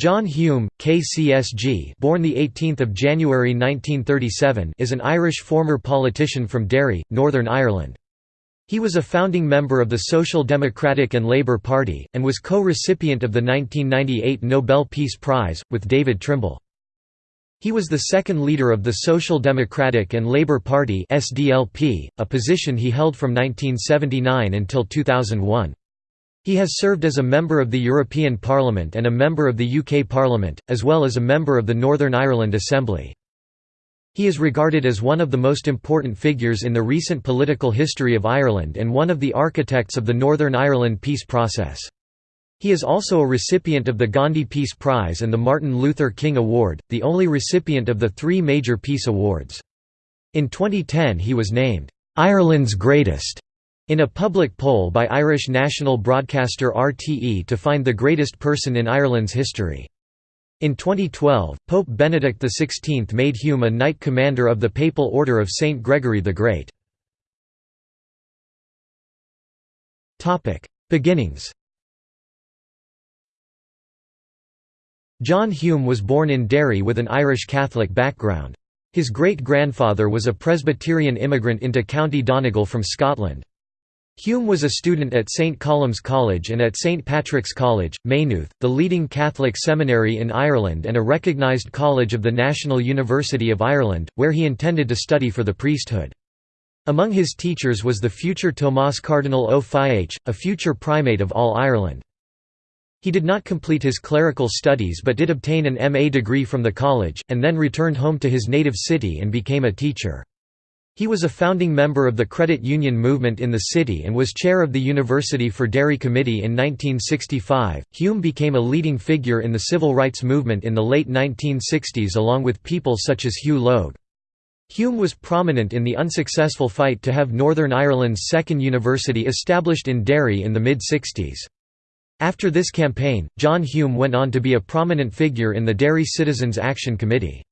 John Hume, KCSG, born the 18th of January 1937, is an Irish former politician from Derry, Northern Ireland. He was a founding member of the Social Democratic and Labour Party, and was co-recipient of the 1998 Nobel Peace Prize, with David Trimble. He was the second leader of the Social Democratic and Labour Party SDLP, a position he held from 1979 until 2001. He has served as a member of the European Parliament and a member of the UK Parliament, as well as a member of the Northern Ireland Assembly. He is regarded as one of the most important figures in the recent political history of Ireland and one of the architects of the Northern Ireland peace process. He is also a recipient of the Gandhi Peace Prize and the Martin Luther King Award, the only recipient of the three major peace awards. In 2010 he was named, "'Ireland's Greatest' In a public poll by Irish national broadcaster RTE to find the greatest person in Ireland's history. In 2012, Pope Benedict XVI made Hume a Knight Commander of the Papal Order of St. Gregory the Great. Beginnings John Hume was born in Derry with an Irish Catholic background. His great-grandfather was a Presbyterian immigrant into County Donegal from Scotland. Hume was a student at St Columb's College and at St Patrick's College, Maynooth, the leading Catholic seminary in Ireland and a recognised college of the National University of Ireland, where he intended to study for the priesthood. Among his teachers was the future Tomás Cardinal Ó Fiaich, a future primate of all Ireland. He did not complete his clerical studies but did obtain an MA degree from the college, and then returned home to his native city and became a teacher. He was a founding member of the credit union movement in the city and was chair of the University for Derry Committee in 1965. Hume became a leading figure in the civil rights movement in the late 1960s along with people such as Hugh Logue. Hume was prominent in the unsuccessful fight to have Northern Ireland's second university established in Derry in the mid-60s. After this campaign, John Hume went on to be a prominent figure in the Derry Citizens Action Committee.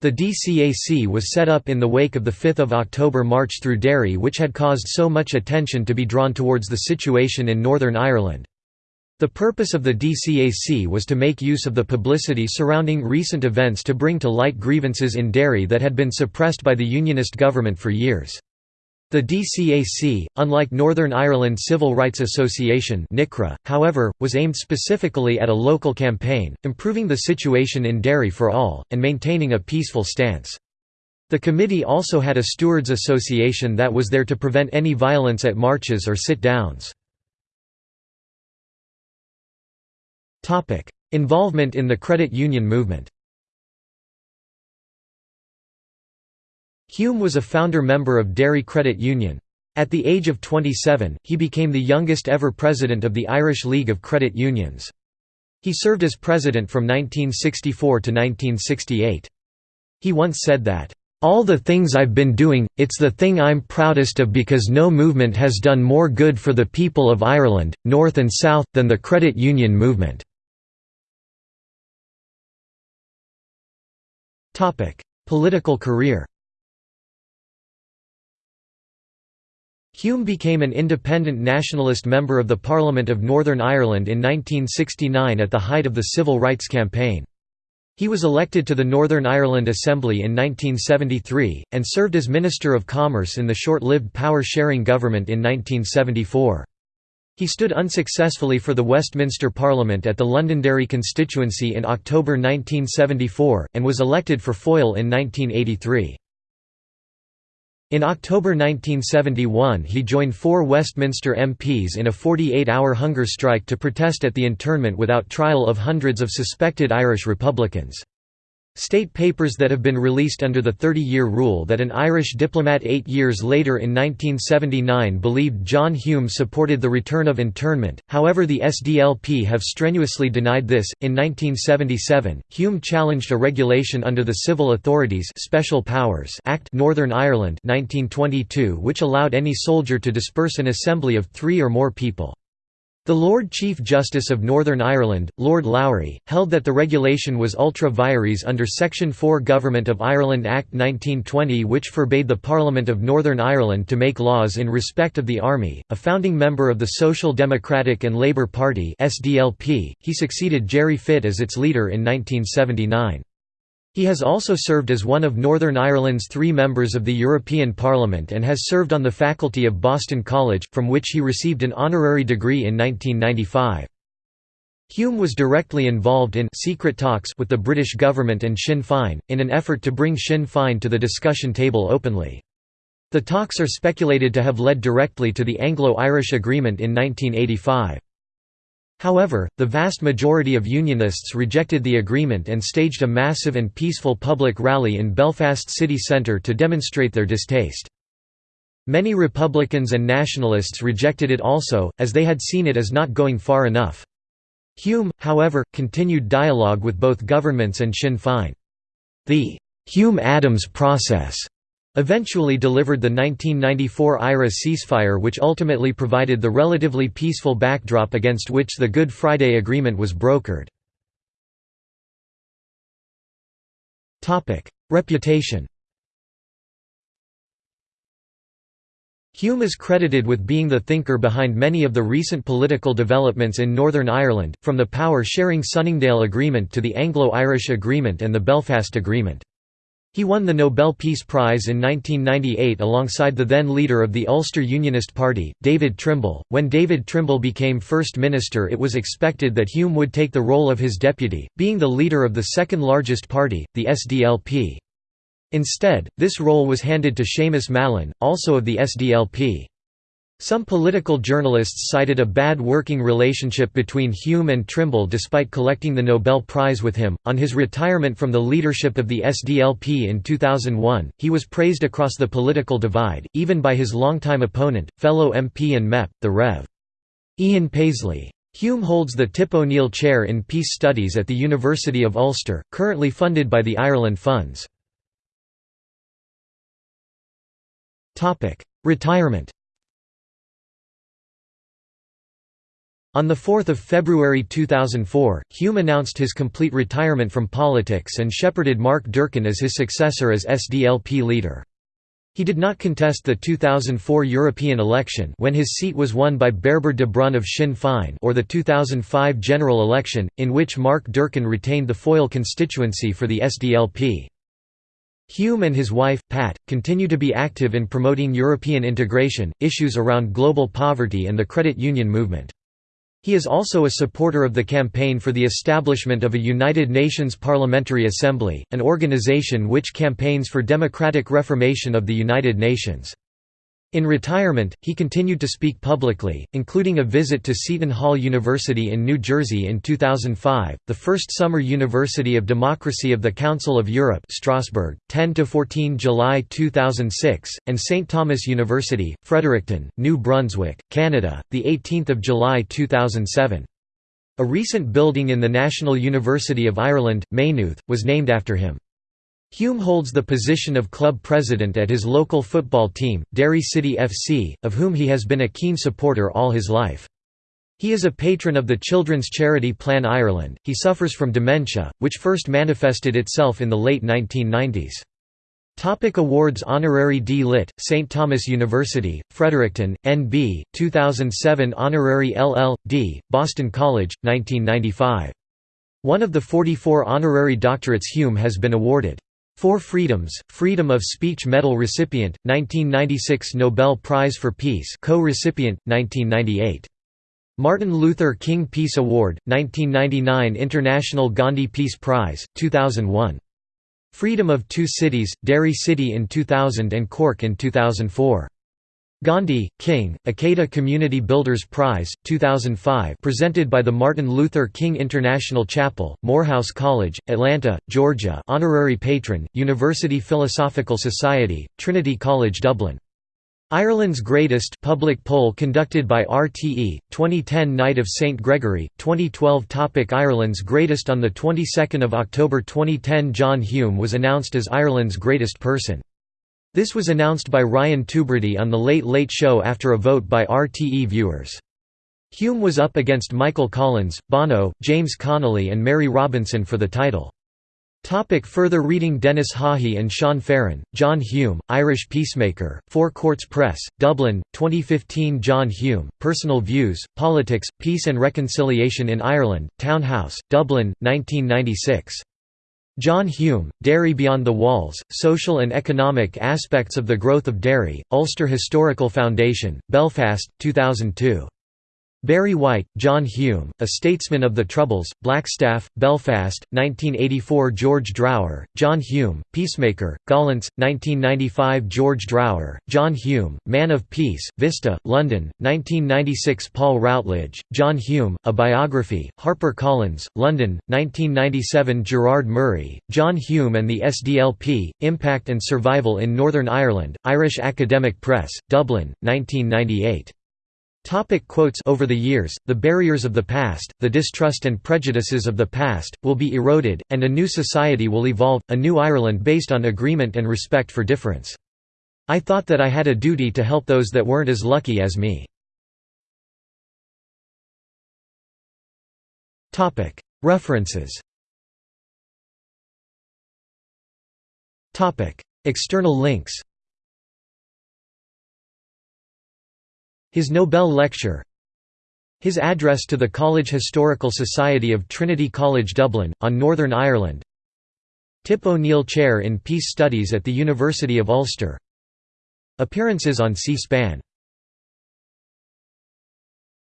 The DCAC was set up in the wake of the 5 October march through Derry which had caused so much attention to be drawn towards the situation in Northern Ireland. The purpose of the DCAC was to make use of the publicity surrounding recent events to bring to light grievances in Derry that had been suppressed by the Unionist government for years. The DCAC, unlike Northern Ireland Civil Rights Association NICRA, however, was aimed specifically at a local campaign, improving the situation in Derry for all, and maintaining a peaceful stance. The committee also had a stewards association that was there to prevent any violence at marches or sit-downs. Involvement in the credit union movement Hume was a founder member of Derry Credit Union. At the age of 27, he became the youngest ever president of the Irish League of Credit Unions. He served as president from 1964 to 1968. He once said that, "...all the things I've been doing, it's the thing I'm proudest of because no movement has done more good for the people of Ireland, North and South, than the credit union movement." Political career Hume became an independent nationalist member of the Parliament of Northern Ireland in 1969 at the height of the Civil Rights Campaign. He was elected to the Northern Ireland Assembly in 1973, and served as Minister of Commerce in the short-lived power-sharing government in 1974. He stood unsuccessfully for the Westminster Parliament at the Londonderry constituency in October 1974, and was elected for Foyle in 1983. In October 1971 he joined four Westminster MPs in a 48-hour hunger strike to protest at the internment without trial of hundreds of suspected Irish Republicans. State papers that have been released under the 30-year rule that an Irish diplomat eight years later in 1979 believed John Hume supported the return of internment, however the SDLP have strenuously denied this. In 1977, Hume challenged a regulation under the Civil Authorities Special Powers Act Northern Ireland 1922 which allowed any soldier to disperse an assembly of three or more people. The Lord Chief Justice of Northern Ireland, Lord Lowry, held that the regulation was ultra vires under Section 4 Government of Ireland Act 1920 which forbade the Parliament of Northern Ireland to make laws in respect of the Army. A founding member of the Social Democratic and Labour Party (SDLP), he succeeded Gerry Fitt as its leader in 1979. He has also served as one of Northern Ireland's three members of the European Parliament and has served on the faculty of Boston College, from which he received an honorary degree in 1995. Hume was directly involved in secret talks with the British government and Sinn Féin, in an effort to bring Sinn Féin to the discussion table openly. The talks are speculated to have led directly to the Anglo-Irish Agreement in 1985. However, the vast majority of Unionists rejected the agreement and staged a massive and peaceful public rally in Belfast city centre to demonstrate their distaste. Many Republicans and Nationalists rejected it also, as they had seen it as not going far enough. Hume, however, continued dialogue with both governments and Sinn Féin. The Hume-Adams process eventually delivered the 1994 IRA ceasefire which ultimately provided the relatively peaceful backdrop against which the Good Friday Agreement was brokered. Reputation Hume is credited with being the thinker behind many of the recent political developments in Northern Ireland, from the power-sharing Sunningdale Agreement to the Anglo-Irish Agreement and the Belfast Agreement. He won the Nobel Peace Prize in 1998 alongside the then leader of the Ulster Unionist Party, David Trimble. When David Trimble became First Minister, it was expected that Hume would take the role of his deputy, being the leader of the second largest party, the SDLP. Instead, this role was handed to Seamus Mallon, also of the SDLP. Some political journalists cited a bad working relationship between Hume and Trimble despite collecting the Nobel Prize with him. On his retirement from the leadership of the SDLP in 2001, he was praised across the political divide, even by his longtime opponent, fellow MP and MEP, the Rev. Ian Paisley. Hume holds the Tip O'Neill Chair in Peace Studies at the University of Ulster, currently funded by the Ireland Funds. Retirement On 4 February 2004, Hume announced his complete retirement from politics and shepherded Mark Durkan as his successor as SDLP leader. He did not contest the 2004 European election when his seat was won by Bairbre de Brún of Sinn Féin or the 2005 general election, in which Mark Durkan retained the Foyle constituency for the SDLP. Hume and his wife, Pat, continue to be active in promoting European integration, issues around global poverty and the credit union movement. He is also a supporter of the campaign for the establishment of a United Nations Parliamentary Assembly, an organization which campaigns for democratic reformation of the United Nations. In retirement, he continued to speak publicly, including a visit to Seton Hall University in New Jersey in 2005, the first summer University of Democracy of the Council of Europe Strasbourg, 10–14 July 2006, and St. Thomas University, Fredericton, New Brunswick, Canada, 18 July 2007. A recent building in the National University of Ireland, Maynooth, was named after him. Hume holds the position of club president at his local football team, Derry City FC, of whom he has been a keen supporter all his life. He is a patron of the children's charity Plan Ireland. He suffers from dementia, which first manifested itself in the late 1990s. Topic awards Honorary D. Lit., St. Thomas University, Fredericton, N.B., 2007 Honorary LL.D., Boston College, 1995. One of the 44 honorary doctorates Hume has been awarded. Four Freedoms, Freedom of Speech Medal recipient, 1996 Nobel Prize for Peace co-recipient, 1998. Martin Luther King Peace Award, 1999 International Gandhi Peace Prize, 2001. Freedom of Two Cities, Derry City in 2000 and Cork in 2004. Gandhi, King, Ikeda Community Builders Prize, 2005 presented by the Martin Luther King International Chapel, Morehouse College, Atlanta, Georgia Honorary Patron, University Philosophical Society, Trinity College Dublin. Ireland's Greatest public poll conducted by RTE, 2010 Knight of St Gregory, 2012 topic Ireland's Greatest On the 22nd of October 2010 John Hume was announced as Ireland's greatest person. This was announced by Ryan Tubridy on The Late Late Show after a vote by RTE viewers. Hume was up against Michael Collins, Bono, James Connolly and Mary Robinson for the title. Topic further reading Denis Haughey and Sean Farren, John Hume, Irish Peacemaker, Four Courts Press, Dublin, 2015 John Hume, Personal Views, Politics, Peace and Reconciliation in Ireland, Town House, Dublin, 1996. John Hume, Derry Beyond the Walls, Social and Economic Aspects of the Growth of Derry, Ulster Historical Foundation, Belfast, 2002. Barry White, John Hume, A Statesman of the Troubles, Blackstaff, Belfast, 1984 George Drower, John Hume, Peacemaker, Gollancz, 1995 George Drower, John Hume, Man of Peace, Vista, London, 1996 Paul Routledge, John Hume, A Biography, Harper Collins, London, 1997 Gerard Murray, John Hume and the SDLP, Impact and Survival in Northern Ireland, Irish Academic Press, Dublin, 1998. Topic quotes Over the years, the barriers of the past, the distrust and prejudices of the past, will be eroded, and a new society will evolve, a new Ireland based on agreement and respect for difference. I thought that I had a duty to help those that weren't as lucky as me. References External links His Nobel lecture His address to the College Historical Society of Trinity College Dublin, on Northern Ireland Tip O'Neill Chair in Peace Studies at the University of Ulster Appearances on C-SPAN